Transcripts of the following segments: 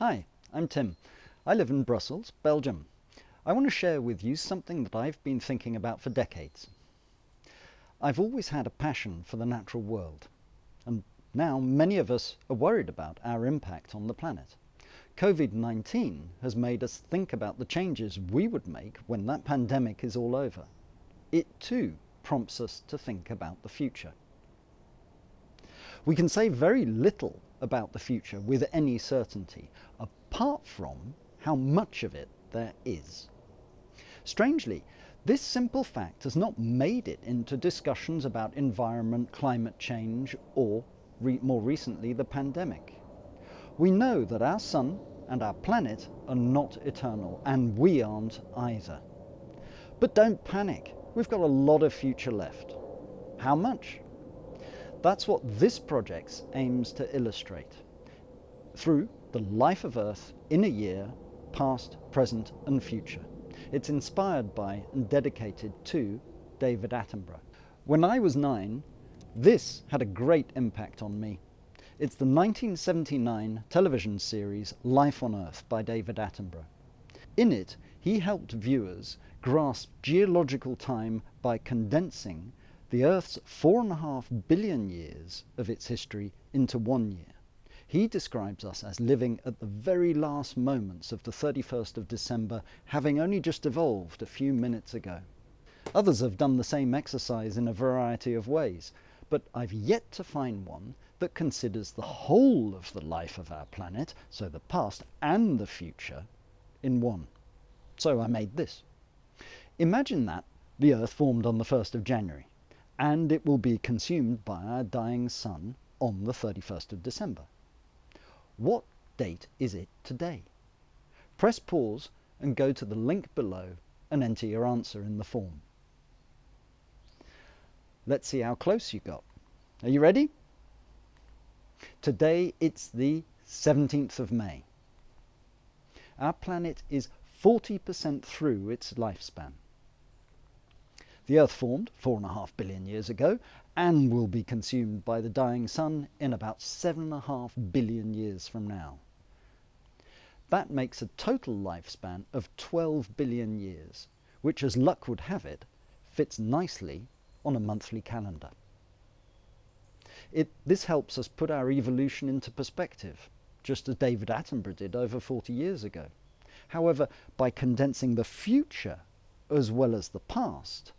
Hi, I'm Tim. I live in Brussels, Belgium. I want to share with you something that I've been thinking about for decades. I've always had a passion for the natural world, and now many of us are worried about our impact on the planet. COVID-19 has made us think about the changes we would make when that pandemic is all over. It too prompts us to think about the future. We can say very little about the future with any certainty, apart from how much of it there is. Strangely, this simple fact has not made it into discussions about environment, climate change, or re more recently the pandemic. We know that our sun and our planet are not eternal, and we aren't either. But don't panic, we've got a lot of future left. How much? That's what this project aims to illustrate through the life of Earth in a year, past, present and future. It's inspired by and dedicated to David Attenborough. When I was nine, this had a great impact on me. It's the 1979 television series Life on Earth by David Attenborough. In it, he helped viewers grasp geological time by condensing the Earth's four and a half billion years of its history into one year. He describes us as living at the very last moments of the 31st of December, having only just evolved a few minutes ago. Others have done the same exercise in a variety of ways, but I've yet to find one that considers the whole of the life of our planet, so the past and the future, in one. So I made this. Imagine that the Earth formed on the 1st of January and it will be consumed by our dying sun on the 31st of December. What date is it today? Press pause and go to the link below and enter your answer in the form. Let's see how close you got. Are you ready? Today it's the 17th of May. Our planet is 40% through its lifespan. The Earth formed four and a half billion years ago and will be consumed by the dying sun in about seven and a half billion years from now. That makes a total lifespan of 12 billion years, which as luck would have it, fits nicely on a monthly calendar. It, this helps us put our evolution into perspective, just as David Attenborough did over 40 years ago. However, by condensing the future as well as the past,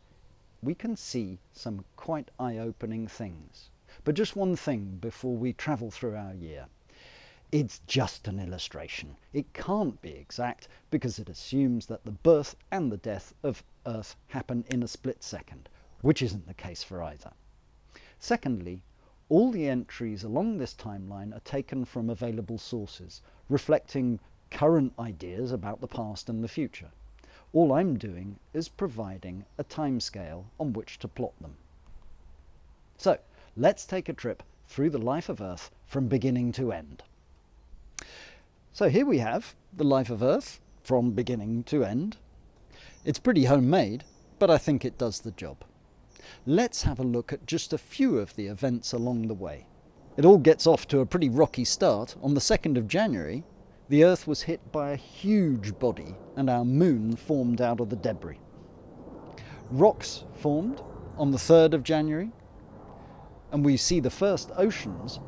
we can see some quite eye-opening things. But just one thing before we travel through our year. It's just an illustration. It can't be exact because it assumes that the birth and the death of Earth happen in a split second, which isn't the case for either. Secondly, all the entries along this timeline are taken from available sources, reflecting current ideas about the past and the future. All I'm doing is providing a timescale on which to plot them. So let's take a trip through the life of Earth from beginning to end. So here we have the life of Earth from beginning to end. It's pretty homemade, but I think it does the job. Let's have a look at just a few of the events along the way. It all gets off to a pretty rocky start on the 2nd of January the Earth was hit by a huge body and our moon formed out of the debris. Rocks formed on the 3rd of January and we see the first oceans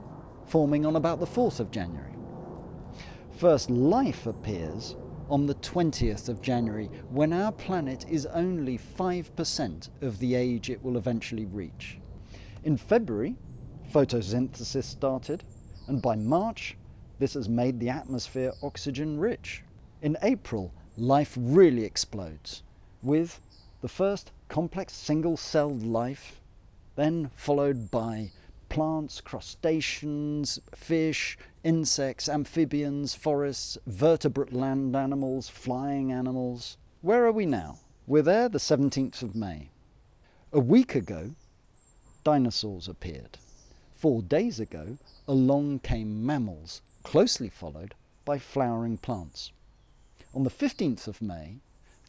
forming on about the 4th of January. First life appears on the 20th of January when our planet is only 5% of the age it will eventually reach. In February, photosynthesis started and by March this has made the atmosphere oxygen rich. In April, life really explodes with the first complex single-celled life, then followed by plants, crustaceans, fish, insects, amphibians, forests, vertebrate land animals, flying animals. Where are we now? We're there the 17th of May. A week ago, dinosaurs appeared. Four days ago, along came mammals closely followed by flowering plants. On the 15th of May,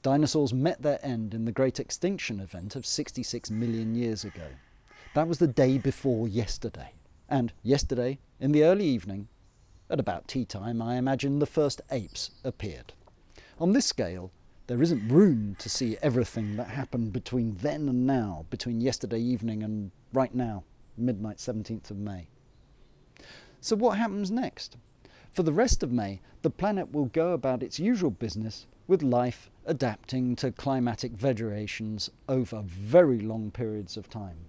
dinosaurs met their end in the great extinction event of 66 million years ago. That was the day before yesterday. And yesterday, in the early evening, At about tea time, I imagine the first apes appeared. On this scale, there isn't room to see everything that happened between then and now, between yesterday evening and right now, midnight 17th of May. So what happens next? For the rest of May, the planet will go about its usual business with life adapting to climatic variations over very long periods of time.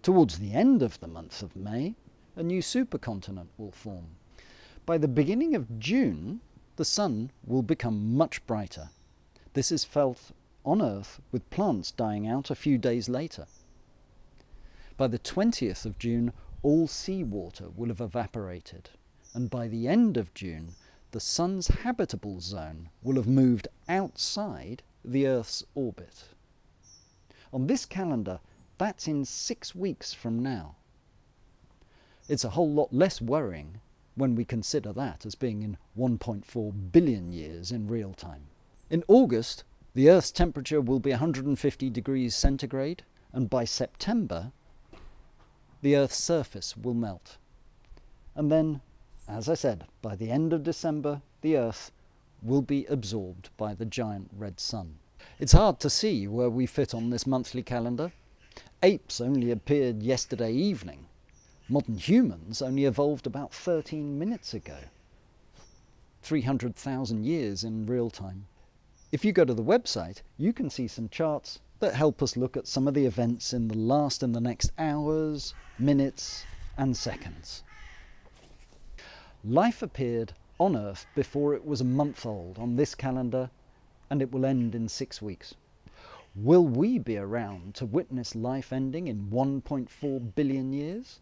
Towards the end of the month of May, a new supercontinent will form. By the beginning of June, the sun will become much brighter. This is felt on Earth with plants dying out a few days later. By the 20th of June, all seawater will have evaporated, and by the end of June, the sun's habitable zone will have moved outside the Earth's orbit. On this calendar, that's in six weeks from now. It's a whole lot less worrying when we consider that as being in 1.4 billion years in real time. In August, the Earth's temperature will be 150 degrees centigrade, and by September, the Earth's surface will melt. And then, as I said, by the end of December, the Earth will be absorbed by the giant red sun. It's hard to see where we fit on this monthly calendar. Apes only appeared yesterday evening, Modern humans only evolved about 13 minutes ago. 300,000 years in real time. If you go to the website, you can see some charts that help us look at some of the events in the last and the next hours, minutes, and seconds. Life appeared on Earth before it was a month old on this calendar, and it will end in six weeks. Will we be around to witness life ending in 1.4 billion years?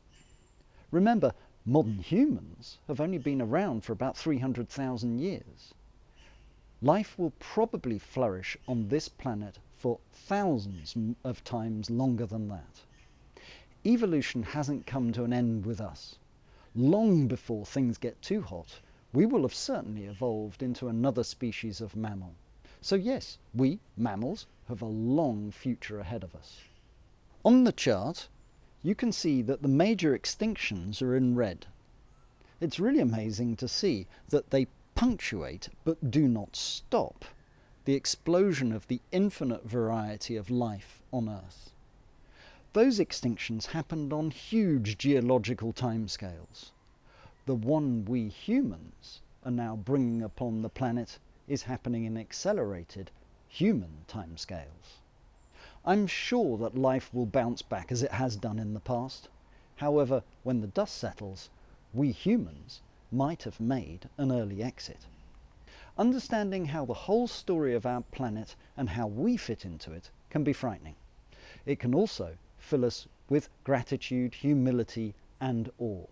Remember, modern humans have only been around for about 300,000 years. Life will probably flourish on this planet for thousands of times longer than that. Evolution hasn't come to an end with us. Long before things get too hot, we will have certainly evolved into another species of mammal. So yes, we, mammals, have a long future ahead of us. On the chart, you can see that the major extinctions are in red. It's really amazing to see that they punctuate but do not stop the explosion of the infinite variety of life on Earth. Those extinctions happened on huge geological timescales. The one we humans are now bringing upon the planet is happening in accelerated human timescales. I'm sure that life will bounce back as it has done in the past. However, when the dust settles, we humans might have made an early exit. Understanding how the whole story of our planet and how we fit into it can be frightening. It can also fill us with gratitude, humility and awe.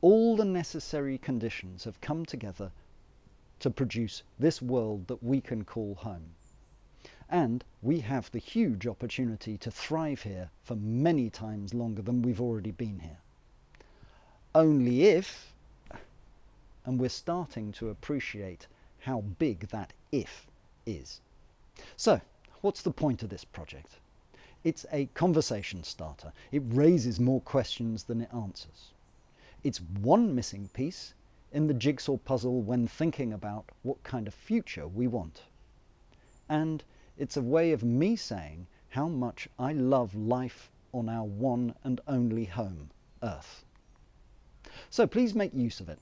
All the necessary conditions have come together to produce this world that we can call home. And we have the huge opportunity to thrive here for many times longer than we've already been here. Only if, and we're starting to appreciate how big that if is. So, what's the point of this project? It's a conversation starter. It raises more questions than it answers. It's one missing piece in the jigsaw puzzle when thinking about what kind of future we want. And it's a way of me saying how much I love life on our one and only home, Earth. So please make use of it.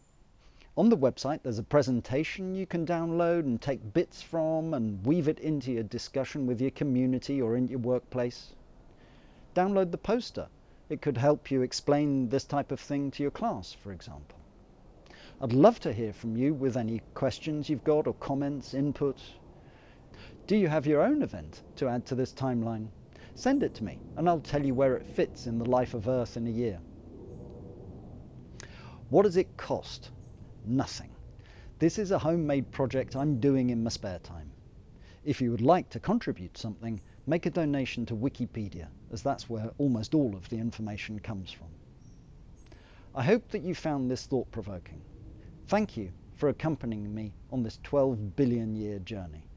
On the website there's a presentation you can download and take bits from and weave it into your discussion with your community or in your workplace. Download the poster. It could help you explain this type of thing to your class, for example. I'd love to hear from you with any questions you've got or comments, input, do you have your own event to add to this timeline? Send it to me and I'll tell you where it fits in the life of Earth in a year. What does it cost? Nothing. This is a homemade project I'm doing in my spare time. If you would like to contribute something, make a donation to Wikipedia, as that's where almost all of the information comes from. I hope that you found this thought-provoking. Thank you for accompanying me on this 12 billion year journey.